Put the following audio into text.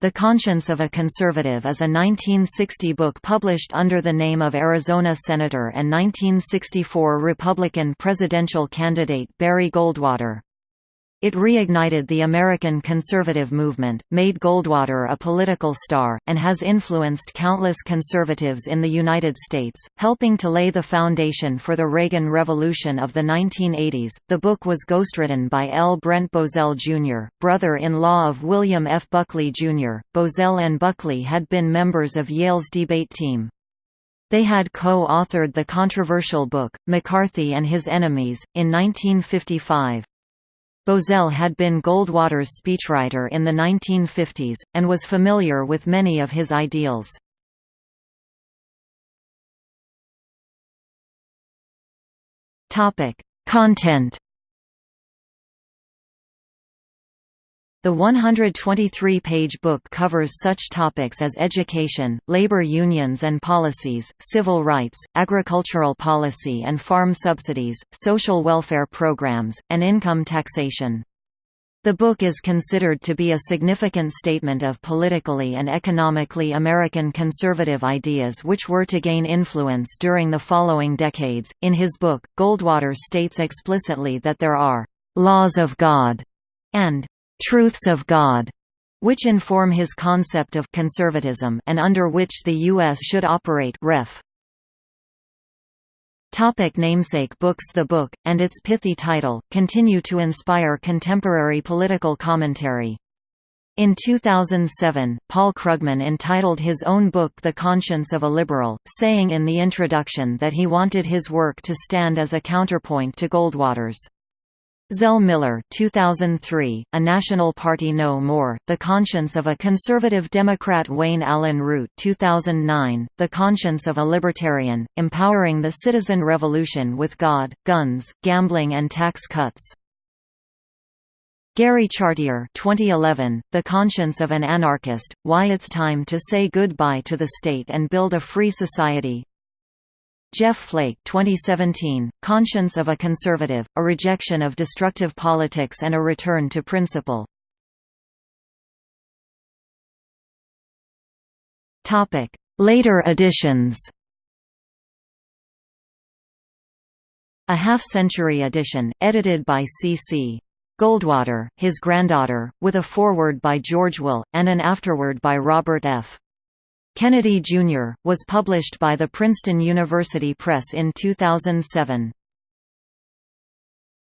The Conscience of a Conservative is a 1960 book published under the name of Arizona Senator and 1964 Republican presidential candidate Barry Goldwater. It reignited the American conservative movement, made Goldwater a political star, and has influenced countless conservatives in the United States, helping to lay the foundation for the Reagan Revolution of the 1980s. The book was ghostwritten by L. Brent Bozell Jr., brother in law of William F. Buckley Jr. Bozell and Buckley had been members of Yale's debate team. They had co authored the controversial book, McCarthy and His Enemies, in 1955. Bozell had been Goldwater's speechwriter in the 1950s, and was familiar with many of his ideals. Content The 123-page book covers such topics as education, labor unions and policies, civil rights, agricultural policy and farm subsidies, social welfare programs, and income taxation. The book is considered to be a significant statement of politically and economically American conservative ideas which were to gain influence during the following decades. In his book, Goldwater states explicitly that there are laws of God and truths of God, which inform his concept of conservatism and under which the U.S. should operate ref. Topic namesake books The book, and its pithy title, continue to inspire contemporary political commentary. In 2007, Paul Krugman entitled his own book The Conscience of a Liberal, saying in the introduction that he wanted his work to stand as a counterpoint to Goldwater's. Zell Miller 2003, A National Party No More, The Conscience of a Conservative Democrat Wayne Allyn Root 2009, The Conscience of a Libertarian, Empowering the Citizen Revolution with God, Guns, Gambling and Tax Cuts. Gary Chartier 2011, The Conscience of an Anarchist, Why It's Time to Say Goodbye to the State and Build a Free Society Jeff Flake 2017, Conscience of a Conservative, A Rejection of Destructive Politics and a Return to Principle. Later editions A half-century edition, edited by C.C. Goldwater, his granddaughter, with a foreword by George Will, and an afterword by Robert F. Kennedy, Jr., was published by the Princeton University Press in 2007.